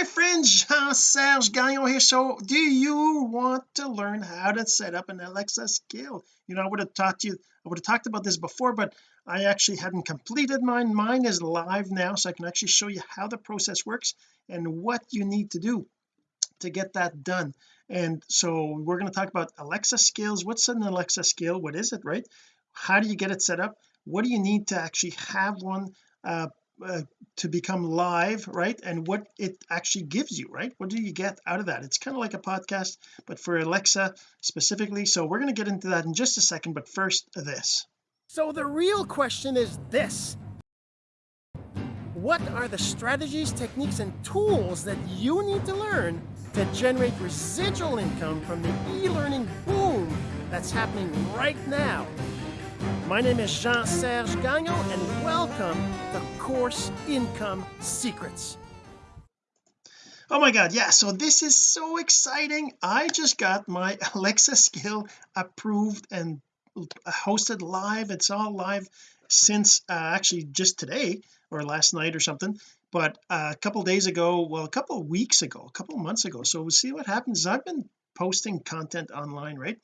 my friend Jean-Serge Gagnon here. So do you want to learn how to set up an Alexa skill? You know I would have taught you I would have talked about this before but I actually hadn't completed mine. Mine is live now so I can actually show you how the process works and what you need to do to get that done. And so we're going to talk about Alexa skills. What's an Alexa skill? What is it right? How do you get it set up? What do you need to actually have one uh, uh, to become live right? And what it actually gives you right? What do you get out of that? It's kind of like a podcast but for Alexa specifically. So we're going to get into that in just a second but first this. So the real question is this. What are the strategies techniques and tools that you need to learn to generate residual income from the e-learning boom that's happening right now? My name is Jean-Serge Gagnon, and welcome to Course Income Secrets. oh my god yeah so this is so exciting. I just got my Alexa skill approved and hosted live. It's all live since uh, actually just today or last night or something but uh, a couple days ago well a couple weeks ago a couple months ago. So we'll see what happens. I've been posting content online right?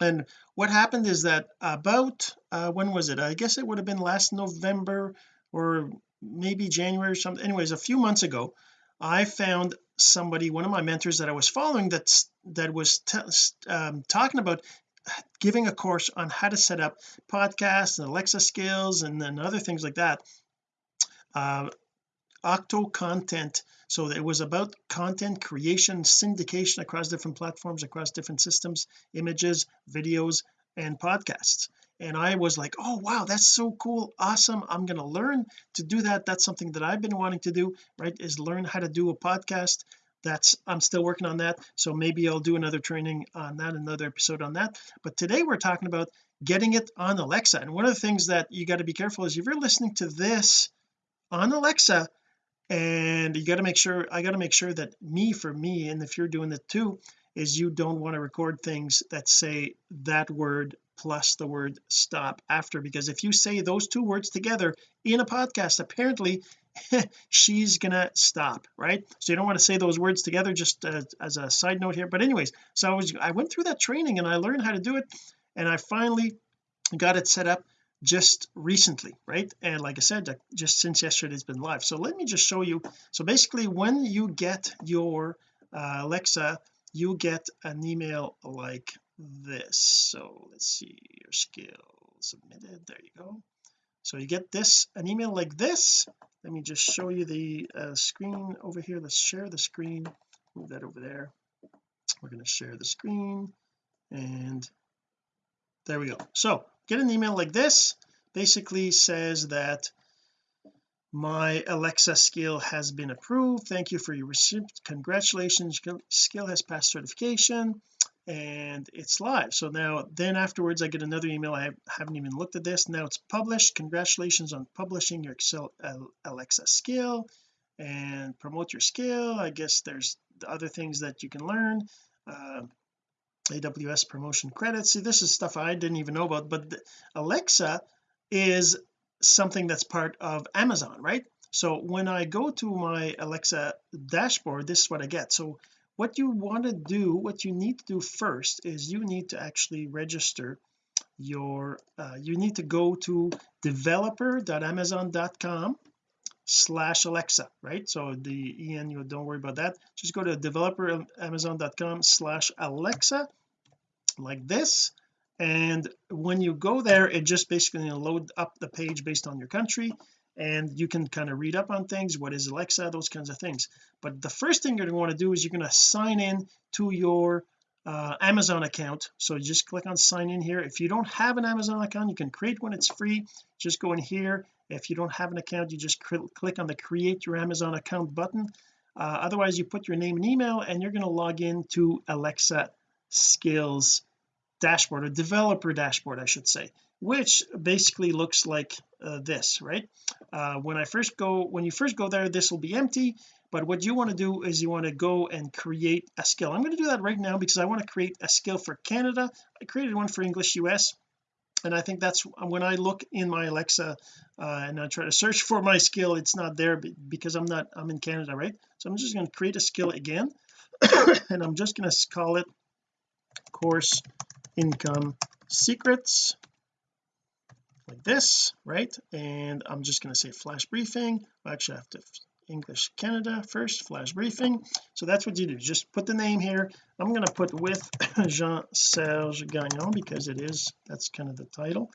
And what happened is that about uh, when was it? I guess it would have been last November or maybe January or something. Anyways a few months ago I found somebody one of my mentors that I was following that's that was um, talking about giving a course on how to set up podcasts and Alexa skills and then other things like that uh, octo content. So it was about content creation syndication across different platforms across different systems images videos and podcasts and I was like oh wow that's so cool awesome I'm going to learn to do that that's something that I've been wanting to do right is learn how to do a podcast that's I'm still working on that so maybe I'll do another training on that another episode on that but today we're talking about getting it on Alexa and one of the things that you got to be careful is if you're listening to this on Alexa and you got to make sure I got to make sure that me for me and if you're doing it too is you don't want to record things that say that word plus the word stop after because if you say those two words together in a podcast apparently she's gonna stop right? So you don't want to say those words together just uh, as a side note here. But anyways so I was I went through that training and I learned how to do it and I finally got it set up just recently right? And like I said just since yesterday it's been live. So let me just show you so basically when you get your uh, Alexa you get an email like this. So let's see your skill submitted there you go. So you get this an email like this. Let me just show you the uh, screen over here. Let's share the screen. Move that over there. We're going to share the screen and there we go. So get an email like this. Basically says that my Alexa skill has been approved. Thank you for your receipt. Congratulations. Skill has passed certification and it's live. So now then afterwards I get another email. I haven't even looked at this. Now it's published. Congratulations on publishing your Excel Alexa skill and promote your skill. I guess there's other things that you can learn. Uh, AWS promotion credits. See this is stuff I didn't even know about but Alexa is something that's part of Amazon right? So when I go to my Alexa dashboard this is what I get. So what you want to do what you need to do first is you need to actually register your uh, you need to go to developer.amazon.com slash Alexa right? So the en you don't worry about that. Just go to developer.amazon.com slash Alexa like this. And when you go there it just basically load up the page based on your country and you can kind of read up on things what is Alexa those kinds of things. But the first thing you're going to want to do is you're going to sign in to your uh, Amazon account. So just click on sign in here. If you don't have an Amazon account you can create one it's free. Just go in here. If you don't have an account you just click on the create your Amazon account button. Uh, otherwise you put your name and email and you're going to log in to Alexa skills dashboard a developer dashboard I should say which basically looks like uh, this right? Uh, when I first go when you first go there this will be empty but what you want to do is you want to go and create a skill. I'm going to do that right now because I want to create a skill for Canada. I created one for English US and I think that's when I look in my Alexa uh, and I try to search for my skill it's not there because I'm not I'm in Canada right? So I'm just going to create a skill again and I'm just going to call it course income secrets like this right? And I'm just going to say flash briefing. Actually have to English Canada first flash briefing. So that's what you do. Just put the name here. I'm going to put with Jean-Serge Gagnon because it is that's kind of the title.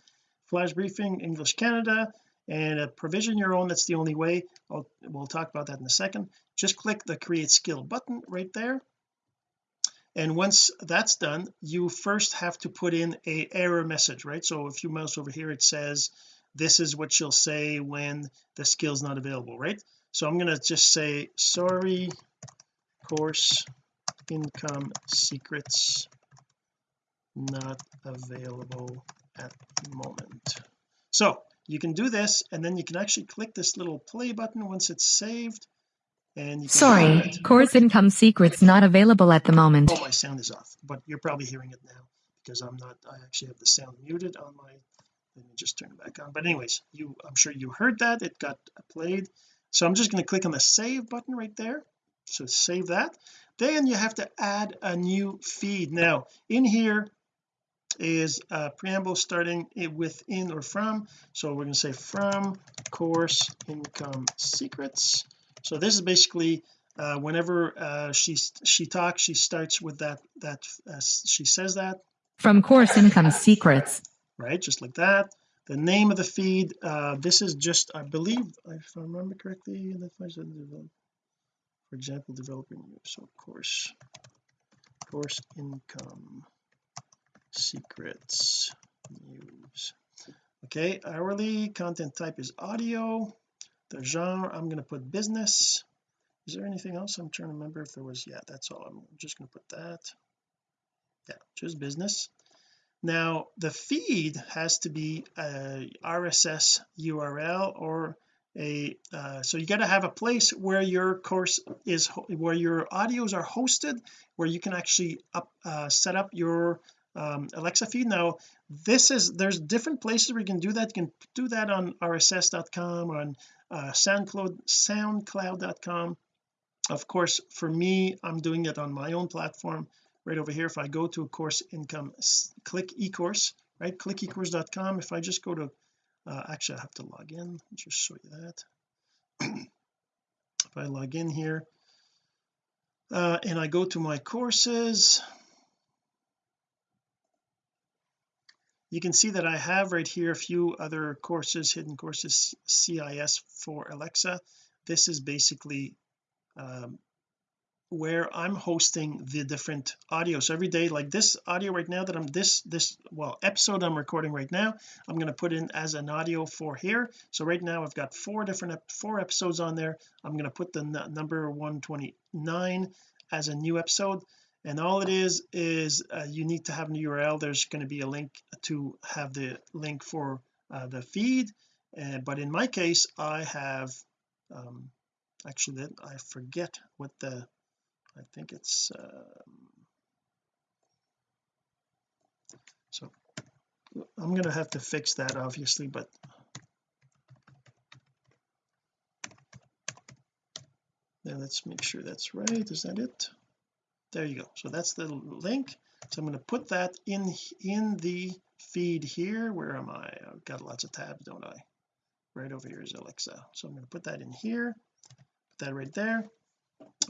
Flash briefing English Canada and a provision your own. That's the only way. I'll, we'll talk about that in a second. Just click the create skill button right there and once that's done you first have to put in a error message right? So if you mouse over here it says this is what you'll say when the skill is not available right? So I'm going to just say sorry course income secrets not available at the moment. So you can do this and then you can actually click this little play button once it's saved and you can sorry course income secrets not available at the moment. Oh my sound is off but you're probably hearing it now because I'm not I actually have the sound muted on my let me just turn it back on. But anyways you I'm sure you heard that. It got played. So I'm just going to click on the save button right there. So save that. Then you have to add a new feed. Now in here is a preamble starting with in or from. So we're going to say from course income secrets so this is basically uh, whenever uh, she she talks she starts with that that uh, she says that. From course income secrets. Right just like that. The name of the feed uh, this is just I believe if I remember correctly for example developing news so course course income secrets news. Okay hourly content type is audio the genre I'm going to put business. Is there anything else I'm trying to remember if there was yeah that's all. I'm just going to put that. Yeah just business. Now the feed has to be a RSS URL or a uh, so you got to have a place where your course is where your audios are hosted where you can actually up uh, set up your um, Alexa feed. Now this is there's different places where you can do that. You can do that on rss.com on uh, soundcloud soundcloud.com of course for me I'm doing it on my own platform right over here. If I go to a course income click ecourse right? Click ecourse.com if I just go to uh, actually I have to log in. Just show you that. If I log in here uh, and I go to my courses you can see that I have right here a few other courses hidden courses CIS for Alexa. This is basically um, where I'm hosting the different audio. So every day like this audio right now that I'm this this well episode I'm recording right now I'm going to put in as an audio for here. So right now I've got four different four episodes on there. I'm going to put the number 129 as a new episode and all it is is uh, you need to have an URL there's going to be a link to have the link for uh, the feed. But in my case I have um, actually that I forget what the I think it's um, so I'm going to have to fix that obviously but now let's make sure that's right. Is that it there you go. So that's the link. So I'm going to put that in in the feed here. Where am I? I've got lots of tabs don't I? Right over here is Alexa. So I'm going to put that in here. Put that right there.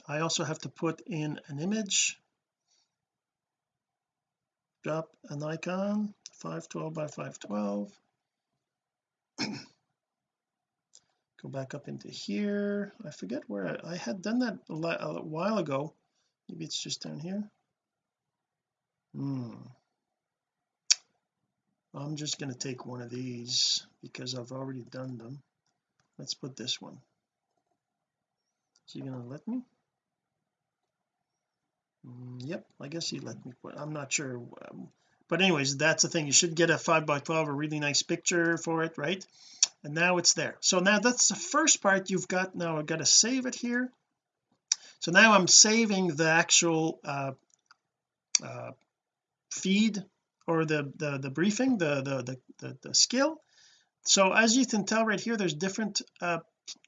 I also have to put in an image. Drop an icon 512 by 512 go back up into here. I forget where I, I had done that a, a, while ago maybe it's just down here. Hmm. I'm just going to take one of these because I've already done them. Let's put this one. Is he going to let me? Mm, yep I guess he let me put I'm not sure um, but anyways that's the thing. You should get a 5 by 12 a really nice picture for it right? And now it's there. So now that's the first part you've got. Now I've got to save it here so now I'm saving the actual uh, uh, feed or the the, the briefing the, the the the the skill. So as you can tell right here there's different uh,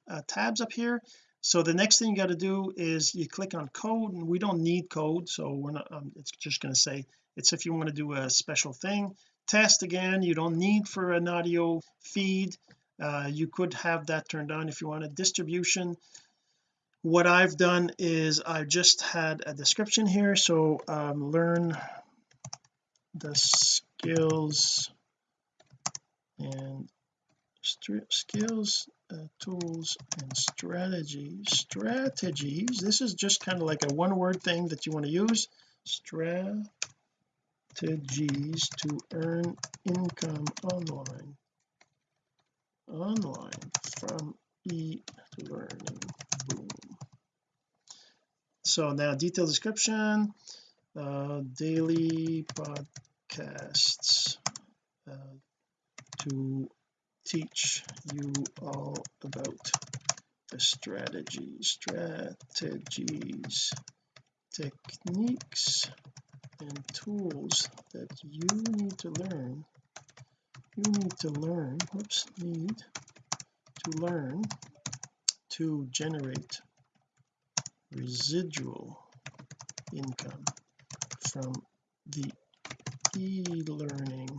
uh, tabs up here. So the next thing you got to do is you click on code and we don't need code so we're not um, it's just going to say it's if you want to do a special thing. Test again you don't need for an audio feed. Uh, you could have that turned on if you want a distribution what I've done is I've just had a description here so um, learn the skills and skills uh, tools and strategies strategies. This is just kind of like a one word thing that you want to use. Strategies to earn income online. Online from e-learning. Boom so now detailed description uh, daily podcasts uh, to teach you all about the strategies strategies techniques and tools that you need to learn. You need to learn whoops need to learn to generate residual income from the e-learning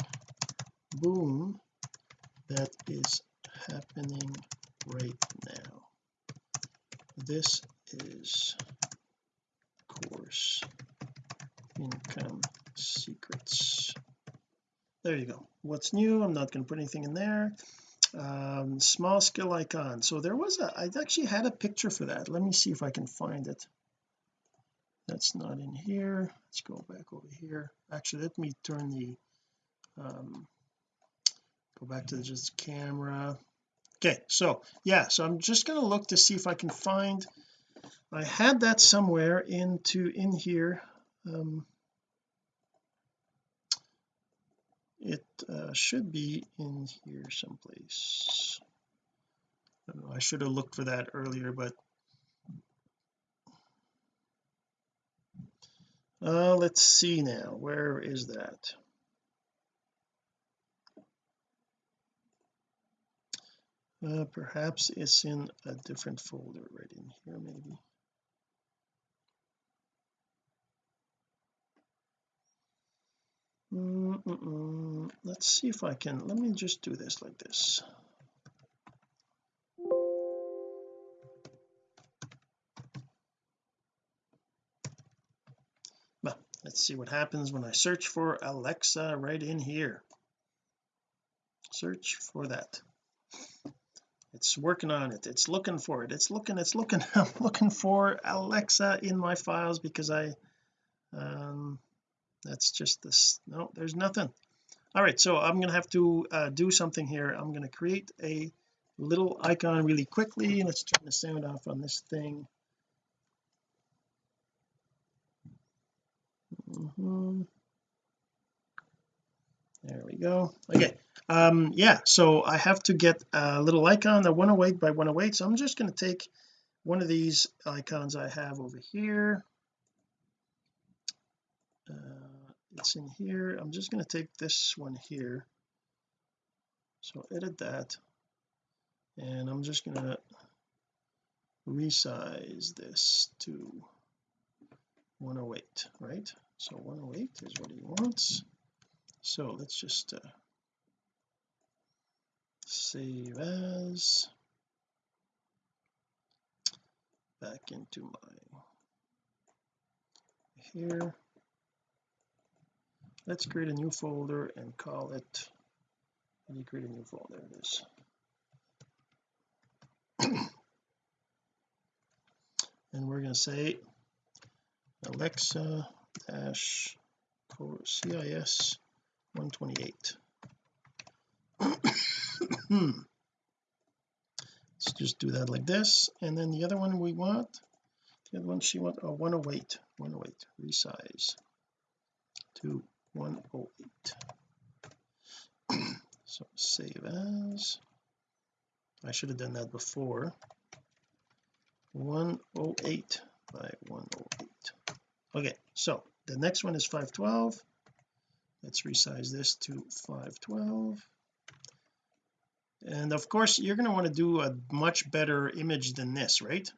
boom that is happening right now. This is course income secrets. There you go. What's new? I'm not going to put anything in there um, small skill icon. So there was a I actually had a picture for that. Let me see if I can find it. That's not in here. Let's go back over here. Actually let me turn the um, go back to just camera. Okay so yeah so I'm just going to look to see if I can find I had that somewhere into in here. Um, it uh, should be in here someplace. I, know, I should have looked for that earlier but uh let's see now where is that? Uh, perhaps it's in a different folder right in here maybe let's see if I can let me just do this like this. Well let's see what happens when I search for Alexa right in here. Search for that. It's working on it. It's looking for it. It's looking it's looking I'm looking for Alexa in my files because I um that's just this no there's nothing. All right so I'm gonna have to uh, do something here. I'm going to create a little icon really quickly. Let's turn the sound off on this thing. Mm -hmm. there we go. Okay um yeah so I have to get a little icon a 108 by 108 so I'm just going to take one of these icons I have over here. Uh, it's in here. I'm just going to take this one here. So edit that. And I'm just going to resize this to 108 right? So 108 is what he wants. So let's just uh, save as. Back into my here let's create a new folder and call it let me create a new folder there it is. And we're going to say Alexa dash CIS 128 let's just do that like this and then the other one we want the other one she want oh 108 108 resize. To 108 so save as I should have done that before. 108 by 108 okay so the next one is 512 let's resize this to 512 and of course you're going to want to do a much better image than this right?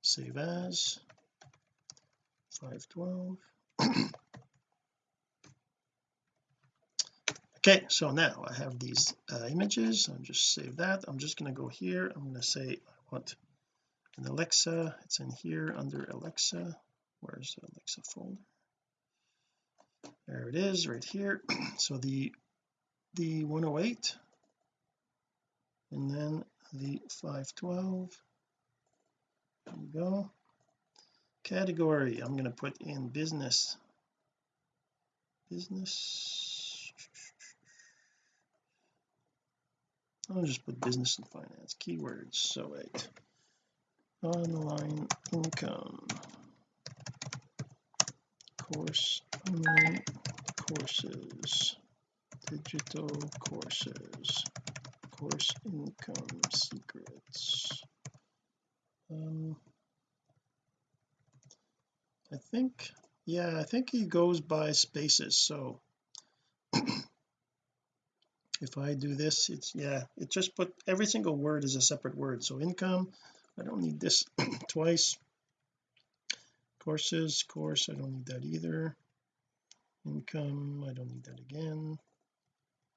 Save as 512 okay so now I have these uh, images. I'm just save that. I'm just going to go here. I'm going to say I want an Alexa. It's in here under Alexa. Where's the Alexa folder? There it is right here. So the the 108 and then the 512 there we go. Category I'm going to put in business. Business I'll just put business and finance keywords so wait online income. Course online courses digital courses course income secrets. Um I think yeah I think he goes by spaces so if I do this it's yeah it just put every single word is a separate word. So income I don't need this twice. Courses course I don't need that either. Income I don't need that again.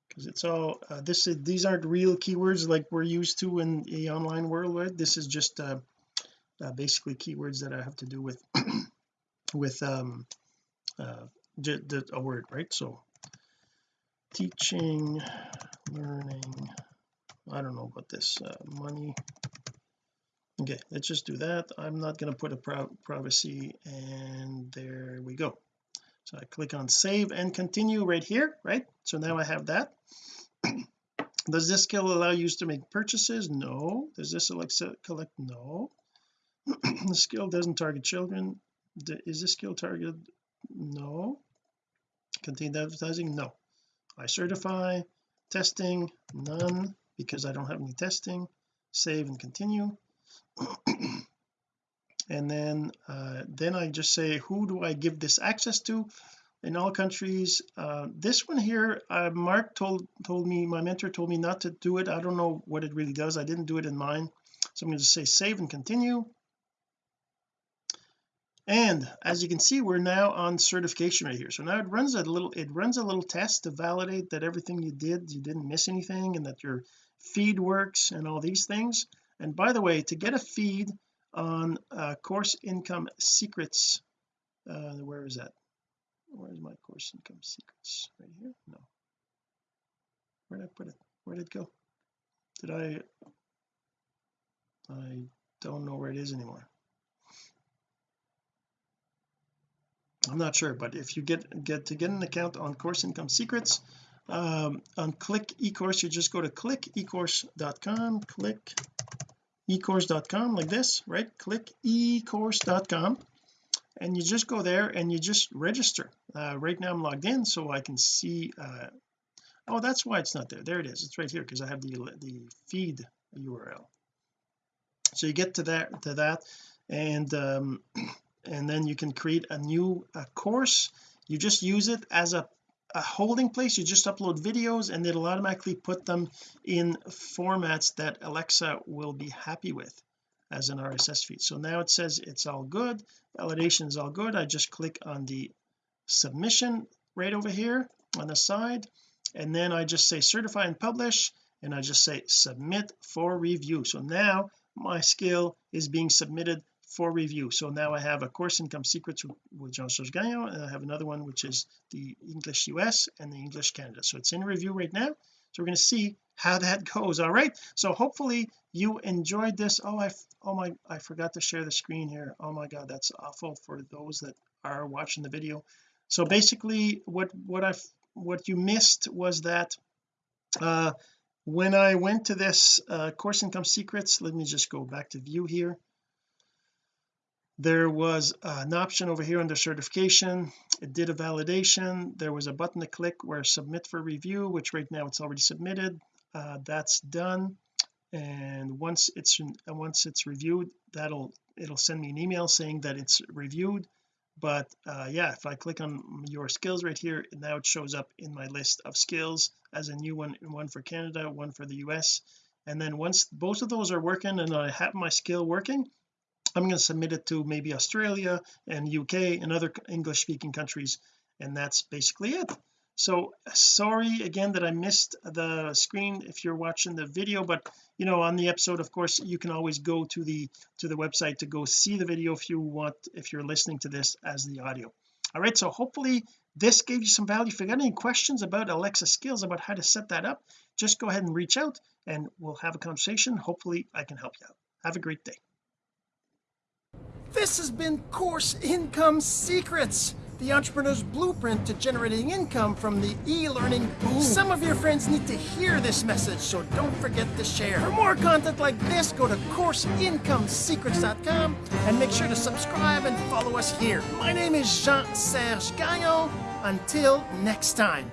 Because it's all uh, this is these aren't real keywords like we're used to in the online world right? This is just uh, uh, basically keywords that I have to do with with um uh a word right? So teaching learning I don't know about this uh, money. Okay let's just do that. I'm not going to put a privacy and there we go. So I click on save and continue right here right? So now I have that. Does this skill allow you to make purchases? No. Does this collect? No. The skill doesn't target children. Is this skill targeted? No. Contained advertising? No I certify testing none because I don't have any testing. Save and continue. And then uh, then I just say who do I give this access to in all countries? Uh, this one here uh, Mark told told me my mentor told me not to do it. I don't know what it really does. I didn't do it in mine. So I'm going to say save and continue and as you can see we're now on certification right here. So now it runs a little it runs a little test to validate that everything you did you didn't miss anything and that your feed works and all these things. And by the way to get a feed on uh, course income secrets uh, where is that? Where's my course income secrets? Right here? No. Where did I put it? Where did it go? Did I I don't know where it is anymore I'm not sure but if you get get to get an account on course income secrets um, on click ecourse you just go to click ecourse.com click ecourse.com like this right? click ecourse.com and you just go there and you just register. Uh, right now I'm logged in so I can see uh, oh that's why it's not there. There it is. It's right here because I have the the feed URL so you get to that to that and um and then you can create a new uh, course. You just use it as a a holding place. You just upload videos and it'll automatically put them in formats that Alexa will be happy with as an RSS feed. So now it says it's all good. Validation is all good. I just click on the submission right over here on the side and then I just say certify and publish and I just say submit for review. So now my skill is being submitted for review. So now I have a course income secrets with Jean-Serge Gagnon and I have another one which is the English US and the English Canada. So it's in review right now. So we're going to see how that goes all right? So hopefully you enjoyed this. Oh I oh my I forgot to share the screen here. Oh my god that's awful for those that are watching the video. So basically what what I've what you missed was that uh when I went to this uh course income secrets let me just go back to view here there was an option over here under certification. It did a validation. There was a button to click where submit for review which right now it's already submitted. Uh, that's done. And once it's once it's reviewed that'll it'll send me an email saying that it's reviewed. But uh, yeah if I click on your skills right here now it shows up in my list of skills as a new one one for Canada one for the US and then once both of those are working and I have my skill working I'm going to submit it to maybe Australia and UK and other English speaking countries and that's basically it. So sorry again that I missed the screen if you're watching the video but you know on the episode of course you can always go to the to the website to go see the video if you want if you're listening to this as the audio. All right so hopefully this gave you some value. If you got any questions about Alexa skills about how to set that up just go ahead and reach out and we'll have a conversation. Hopefully I can help you out. Have a great day This has been Course Income Secrets, the entrepreneur's blueprint to generating income from the e-learning boom. Some of your friends need to hear this message, so don't forget to share. For more content like this, go to CourseIncomeSecrets.com and make sure to subscribe and follow us here. My name is Jean-Serge Gagnon. Until next time.